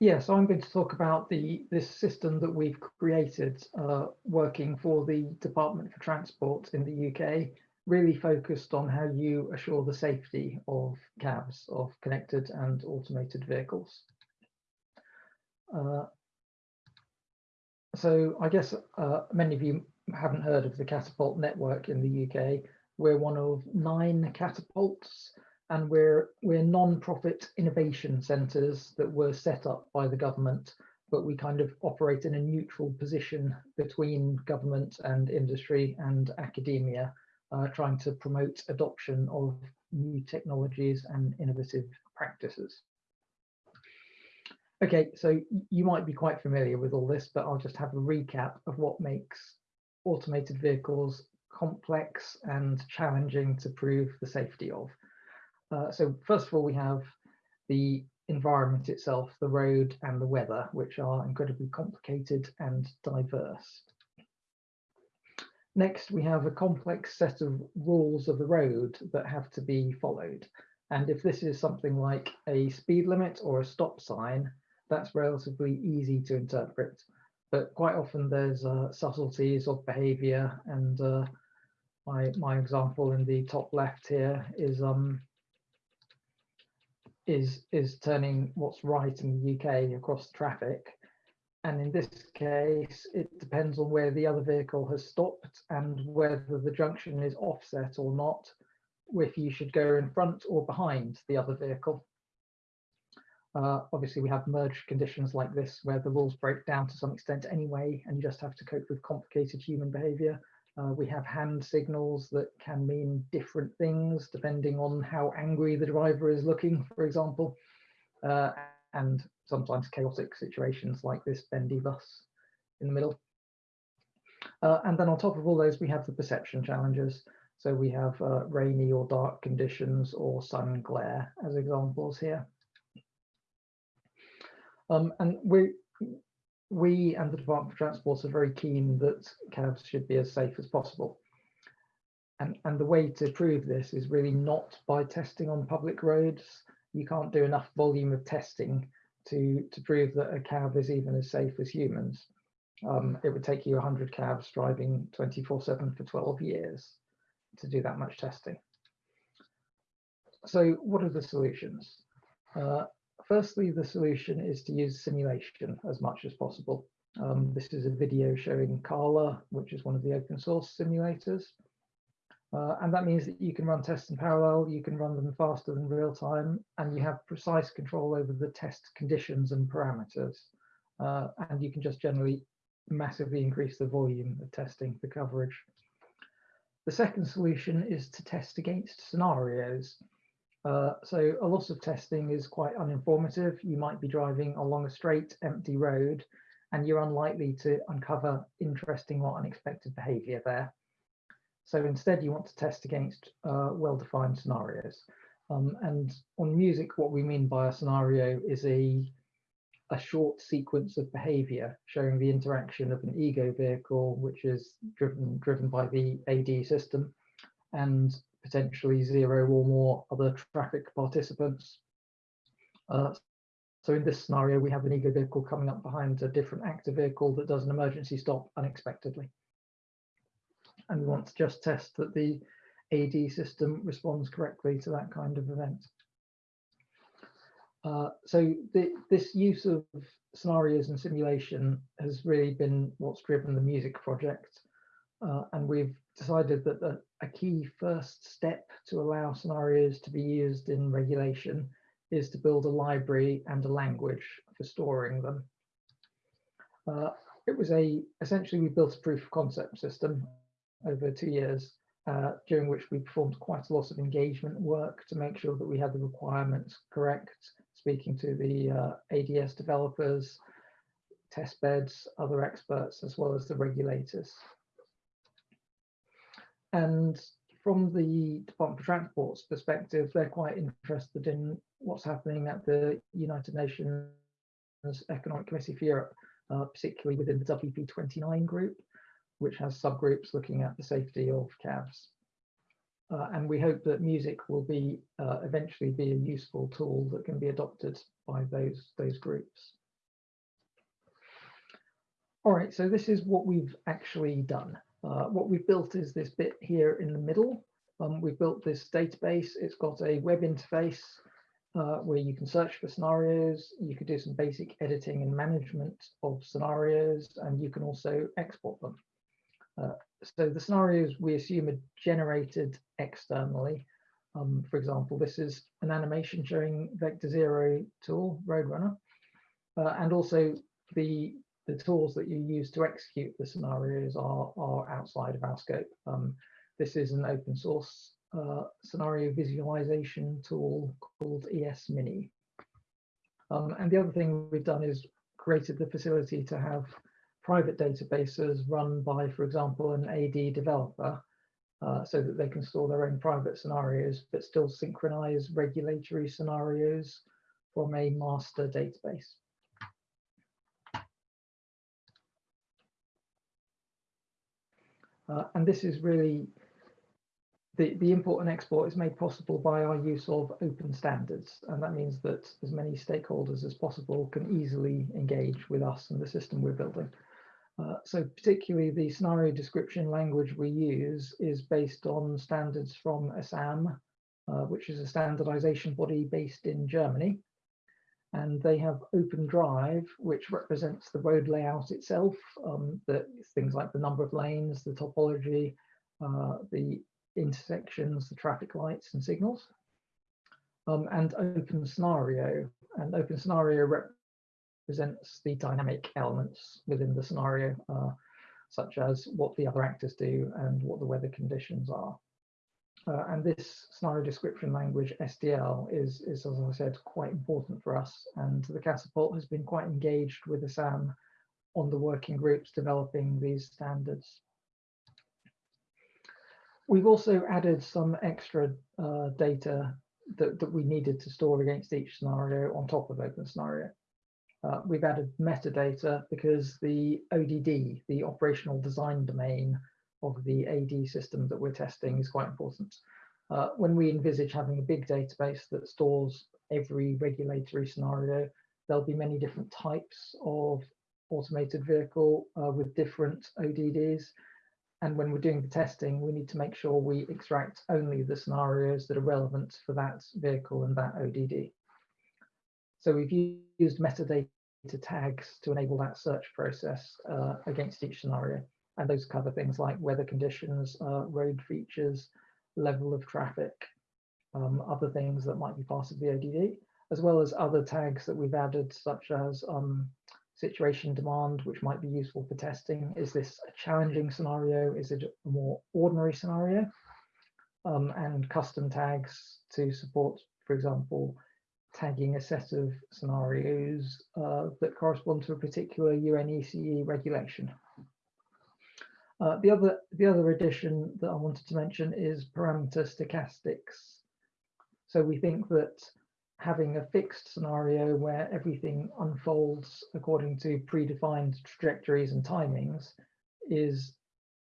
Yeah, so I'm going to talk about the this system that we've created uh, working for the Department for Transport in the UK, really focused on how you assure the safety of CAVs, of connected and automated vehicles. Uh, so I guess uh, many of you haven't heard of the Catapult network in the UK. We're one of nine catapults and we're we're non-profit innovation centres that were set up by the government, but we kind of operate in a neutral position between government and industry and academia, uh, trying to promote adoption of new technologies and innovative practices. Okay, so you might be quite familiar with all this, but I'll just have a recap of what makes automated vehicles complex and challenging to prove the safety of. Uh, so first of all, we have the environment itself, the road and the weather, which are incredibly complicated and diverse. Next, we have a complex set of rules of the road that have to be followed. And if this is something like a speed limit or a stop sign, that's relatively easy to interpret. But quite often there's uh, subtleties of behavior and uh, my, my example in the top left here is um, is is turning what's right in the UK across traffic. And in this case, it depends on where the other vehicle has stopped and whether the junction is offset or not, if you should go in front or behind the other vehicle. Uh, obviously, we have merge conditions like this where the rules break down to some extent anyway, and you just have to cope with complicated human behavior. Uh, we have hand signals that can mean different things depending on how angry the driver is looking, for example, uh, and sometimes chaotic situations like this bendy bus in the middle. Uh, and then on top of all those, we have the perception challenges. So we have uh, rainy or dark conditions or sun glare as examples here. Um, and we we and the Department for Transport are very keen that CAVs should be as safe as possible. And, and the way to prove this is really not by testing on public roads. You can't do enough volume of testing to, to prove that a CAV is even as safe as humans. Um, it would take you 100 CAVs driving 24-7 for 12 years to do that much testing. So what are the solutions? Uh, firstly, the solution is to use simulation as much as possible. Um, this is a video showing Carla, which is one of the open source simulators. Uh, and that means that you can run tests in parallel, you can run them faster than real time, and you have precise control over the test conditions and parameters. Uh, and you can just generally massively increase the volume of testing for coverage. The second solution is to test against scenarios. Uh, so a lot of testing is quite uninformative. You might be driving along a straight, empty road, and you're unlikely to uncover interesting or unexpected behavior there. So instead, you want to test against uh, well-defined scenarios. Um, and on MUSICC, what we mean by a scenario is a, a short sequence of behavior showing the interaction of an ego vehicle, which is driven, driven by the AD system, and potentially zero or more other traffic participants. Uh, so in this scenario, we have an ego vehicle coming up behind a different active vehicle that does an emergency stop unexpectedly. And we want to just test that the AD system responds correctly to that kind of event. Uh, so the, this use of scenarios and simulation has really been what's driven the MUSICC project. Uh, and we've decided that the, a key first step to allow scenarios to be used in regulation is to build a library and a language for storing them. Uh, it was a, essentially we built a proof of concept system over two years, uh, during which we performed quite a lot of engagement work to make sure that we had the requirements correct, speaking to the uh, ADS developers, test beds, other experts, as well as the regulators. And from the Department for Transport's perspective, they're quite interested in what's happening at the United Nations Economic Committee for Europe, uh, particularly within the WP29 group, which has subgroups looking at the safety of CAVs. Uh, and we hope that MUSICC will be uh, eventually be a useful tool that can be adopted by those, those groups. All right, so this is what we've actually done. Uh, what we've built is this bit here in the middle. Um, we've built this database. It's got a web interface uh, where you can search for scenarios. You could do some basic editing and management of scenarios, and you can also export them. Uh, so the scenarios we assume are generated externally. Um, for example, this is an animation showing Vector Zero tool, Roadrunner, uh, and also the the tools that you use to execute the scenarios are, are outside of our scope. Um, this is an open source uh, scenario visualization tool called esmini. Um, and the other thing we've done is created the facility to have private databases run by, for example, an AD developer uh, so that they can store their own private scenarios, but still synchronize regulatory scenarios from a master database. Uh, and this is really the, the import and export is made possible by our use of open standards. And that means that as many stakeholders as possible can easily engage with us and the system we're building. Uh, so particularly the scenario description language we use is based on standards from ASAM, uh, which is a standardization body based in Germany and they have Open Drive, which represents the road layout itself, um, the, things like the number of lanes, the topology, uh, the intersections, the traffic lights and signals, um, and Open Scenario. And Open Scenario represents the dynamic elements within the scenario, uh, such as what the other actors do and what the weather conditions are. Uh, and this scenario description language, SDL, is, is, as I said, quite important for us. And the Catapult has been quite engaged with the ASAM on the working groups developing these standards. We've also added some extra uh, data that, that we needed to store against each scenario on top of Open Scenario. Uh, we've added metadata because the ODD, the operational design domain, of the AD system that we're testing is quite important. Uh, when we envisage having a big database that stores every regulatory scenario, there'll be many different types of automated vehicle uh, with different ODDs. And when we're doing the testing, we need to make sure we extract only the scenarios that are relevant for that vehicle and that ODD. So we've used metadata tags to enable that search process uh, against each scenario and those cover things like weather conditions, uh, road features, level of traffic, um, other things that might be part of the ODD, as well as other tags that we've added, such as um, situation demand, which might be useful for testing. Is this a challenging scenario? Is it a more ordinary scenario? Um, and custom tags to support, for example, tagging a set of scenarios uh, that correspond to a particular UNECE regulation. Uh, the other the other addition that I wanted to mention is parameter stochastics. So we think that having a fixed scenario where everything unfolds according to predefined trajectories and timings is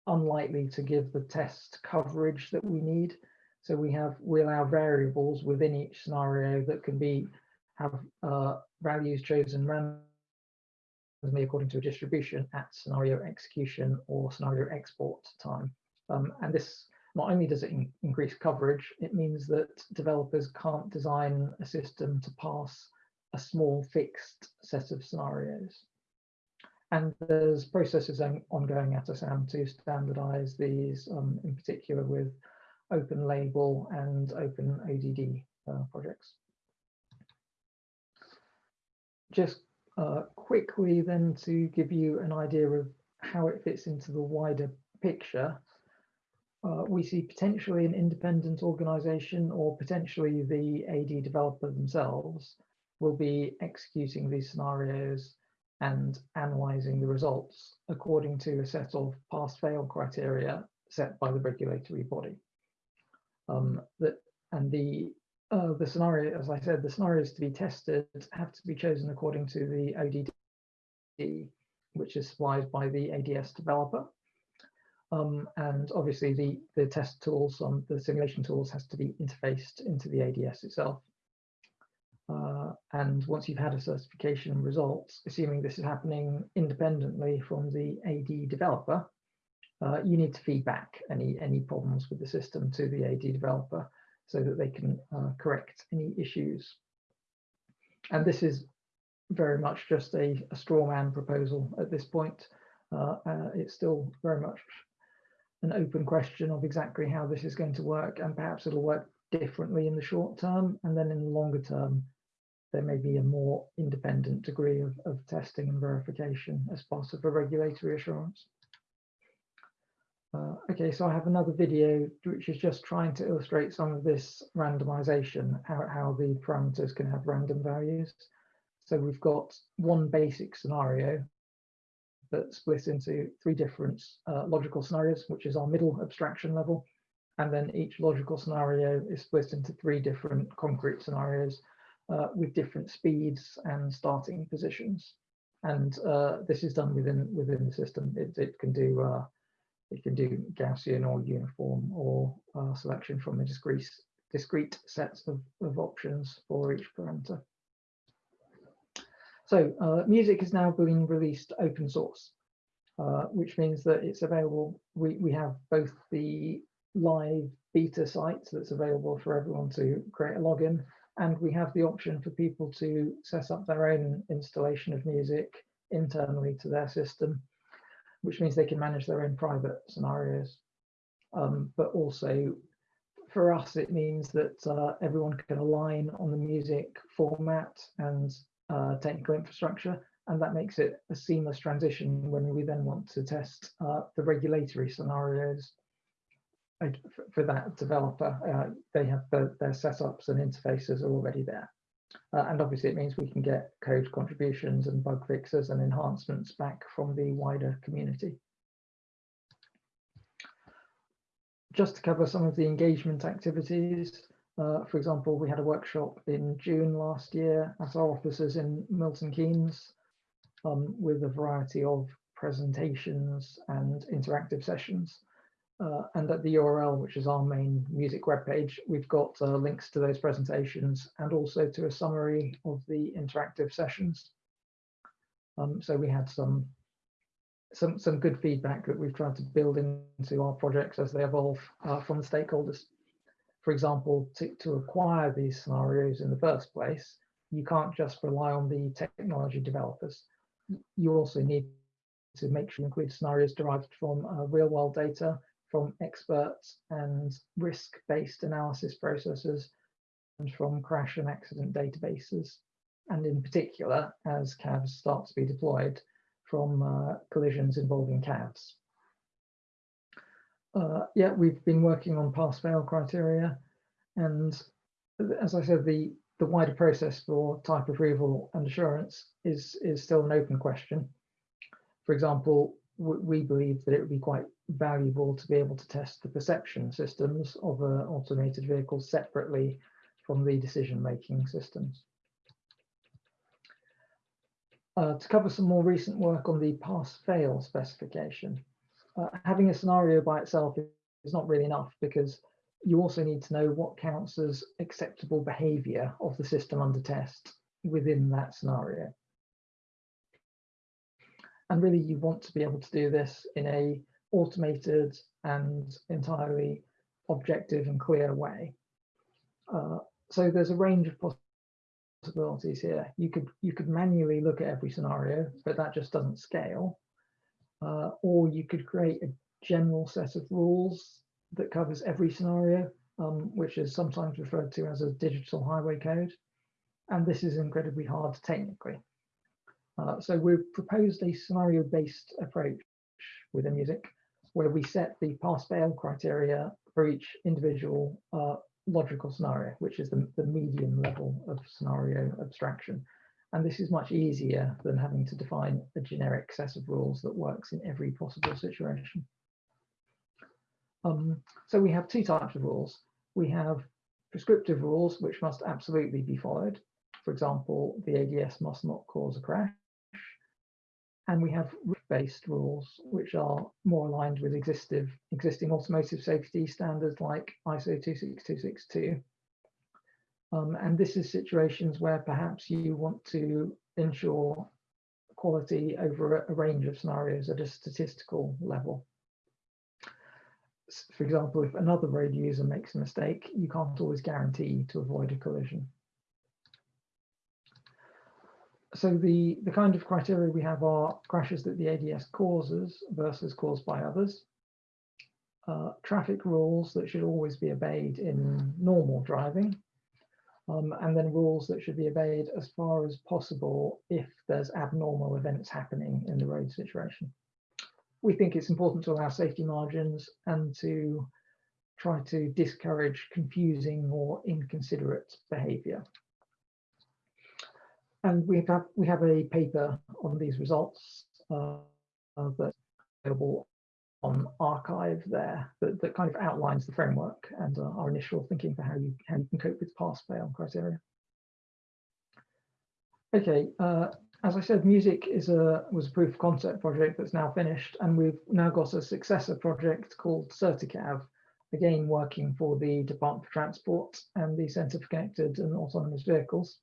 unlikely to give the test coverage that we need. So we have we allow variables within each scenario that can be have uh, values chosen randomly according to a distribution at scenario execution or scenario export time. Um, and this not only does it in increase coverage, it means that developers can't design a system to pass a small fixed set of scenarios. And there's processes ongoing at ASAM to standardize these, um, in particular with open label and open ODD uh, projects. Just uh, quickly then to give you an idea of how it fits into the wider picture, uh, we see potentially an independent organization or potentially the AD developer themselves will be executing these scenarios and analyzing the results according to a set of pass-fail criteria set by the regulatory body. Um, that and the uh, the scenario, as I said, the scenarios to be tested have to be chosen according to the ODD, which is supplied by the ADS developer. Um, and obviously the, the test tools, um, the simulation tools has to be interfaced into the ADS itself. Uh, and once you've had a certification results, assuming this is happening independently from the AD developer, uh, you need to feedback any, any problems with the system to the AD developer so that they can uh, correct any issues. And this is very much just a, a straw man proposal at this point. Uh, uh, it's still very much an open question of exactly how this is going to work and perhaps it'll work differently in the short term and then in the longer term there may be a more independent degree of, of testing and verification as part of a regulatory assurance. Uh, okay, so I have another video which is just trying to illustrate some of this randomization, how, how the parameters can have random values. So we've got one basic scenario that splits into three different uh, logical scenarios, which is our middle abstraction level. And then each logical scenario is split into three different concrete scenarios uh, with different speeds and starting positions. And uh, this is done within within the system. It, it can do it can do Gaussian or uniform or uh, selection from a discrete discrete sets of, of options for each parameter. So uh, MUSICC is now being released open source, uh, which means that it's available. We, we have both the live beta site that's available for everyone to create a login, and we have the option for people to set up their own installation of MUSICC internally to their system, which means they can manage their own private scenarios. Um, but also for us, it means that uh, everyone can align on the MUSICC format and uh, technical infrastructure, and that makes it a seamless transition when we then want to test uh, the regulatory scenarios for that developer. Uh, they have the, their setups and interfaces are already there. Uh, and obviously it means we can get code contributions and bug fixes and enhancements back from the wider community. Just to cover some of the engagement activities, uh, for example, we had a workshop in June last year at our offices in Milton Keynes um, with a variety of presentations and interactive sessions. Uh, and at the URL, which is our main MUSICC webpage, we've got uh, links to those presentations and also to a summary of the interactive sessions. Um, so we had some, some, some good feedback that we've tried to build into our projects as they evolve uh, from the stakeholders for example, to, to acquire these scenarios in the first place, you can't just rely on the technology developers. You also need to make sure you include scenarios derived from uh, real world data, from experts and risk-based analysis processes, and from crash and accident databases. And in particular, as CAVs start to be deployed from uh, collisions involving CAVs. Uh, yeah, we've been working on pass-fail criteria, and as I said, the the wider process for type approval and assurance is is still an open question. For example, we believe that it would be quite valuable to be able to test the perception systems of an automated vehicle separately from the decision-making systems. Uh, to cover some more recent work on the pass-fail specification, uh, having a scenario by itself is not really enough because you also need to know what counts as acceptable behavior of the system under test within that scenario. And really you want to be able to do this in a automated and entirely objective and clear way. Uh, so there's a range of possibilities here. You could you could manually look at every scenario, but that just doesn't scale uh, or you could create a general set of rules that covers every scenario, um, which is sometimes referred to as a digital highway code. And this is incredibly hard technically. Uh, so we've proposed a scenario-based approach within MUSICC where we set the pass-fail criteria for each individual uh, logical scenario, which is the, the medium level of scenario abstraction. And this is much easier than having to define a generic set of rules that works in every possible situation. Um, so we have two types of rules. We have prescriptive rules, which must absolutely be followed. For example, the ADS must not cause a crash. And we have based rules, which are more aligned with existing, existing automotive safety standards like ISO 26262 Um, and this is situations where perhaps you want to ensure quality over a, a range of scenarios at a statistical level. For example, if another road user makes a mistake, you can't always guarantee to avoid a collision. So the, the kind of criteria we have are crashes that the ADS causes versus caused by others. Uh, traffic rules that should always be obeyed in normal driving um, and then rules that should be obeyed as far as possible if there's abnormal events happening in the road situation. We think it's important to allow safety margins and to try to discourage confusing or inconsiderate behavior. And we have we have a paper on these results uh, uh, that's available on arXiv there that, that kind of outlines the framework and uh, our initial thinking for how you, how you can cope with pass-fail criteria. Okay, uh, as I said, MUSICC is a was a proof of concept project that's now finished, and we've now got a successor project called CertiCav, again working for the Department for Transport and the Centre for Connected and Autonomous Vehicles.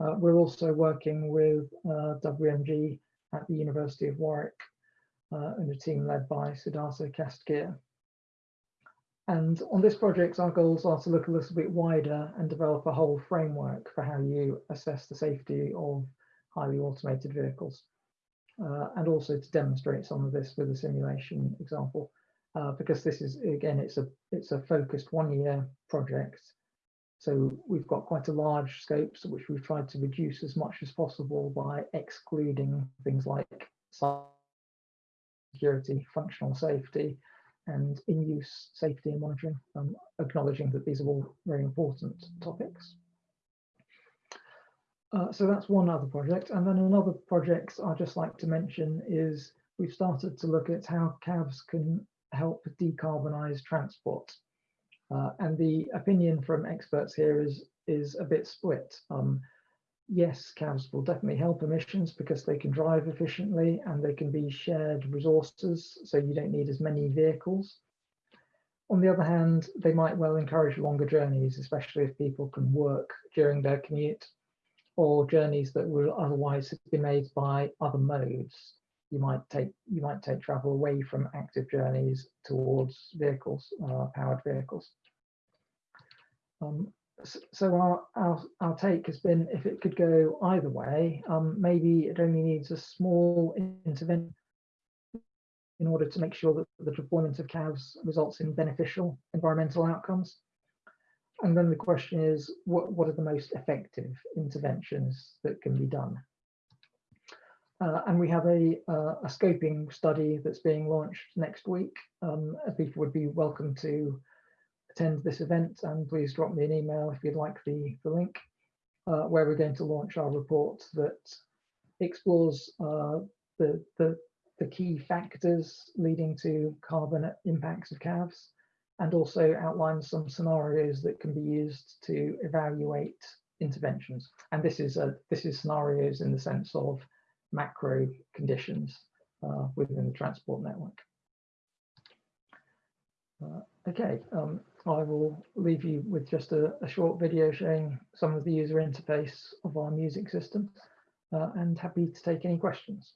Uh, we're also working with uh, WMG at the University of Warwick uh, and a team led by Siddartha Khastgir. And on this project, our goals are to look a little bit wider and develop a whole framework for how you assess the safety of highly automated vehicles. Uh, and also to demonstrate some of this with a simulation example, uh, because this is, again, it's a, it's a focused one-year project. So we've got quite a large scope, which we've tried to reduce as much as possible by excluding things like security, functional safety, and in-use safety and monitoring, um, acknowledging that these are all very important topics. Uh, so that's one other project. And then another project I'd just like to mention is we've started to look at how CAVs can help decarbonize transport. Uh, and the opinion from experts here is, is a bit split. Um, yes, CAVs will definitely help emissions because they can drive efficiently and they can be shared resources, so you don't need as many vehicles. On the other hand, they might well encourage longer journeys, especially if people can work during their commute or journeys that would otherwise been made by other modes. You might take you might take travel away from active journeys towards vehicles, uh, powered vehicles. Um, so our, our, our take has been if it could go either way, um, maybe it only needs a small intervention in order to make sure that the deployment of CAVs results in beneficial environmental outcomes. And then the question is, what, what are the most effective interventions that can be done? Uh, and we have a, uh, a scoping study that's being launched next week. Um, people would be welcome to attend this event and please drop me an email if you'd like the, the link uh, where we're going to launch our report that explores uh, the, the, the key factors leading to carbon impacts of CAVs and also outlines some scenarios that can be used to evaluate interventions. And this is a, this is scenarios in the sense of macro conditions uh, within the transport network. Uh, okay, um, I will leave you with just a, a, short video showing some of the user interface of our MUSICC system uh, and happy to take any questions.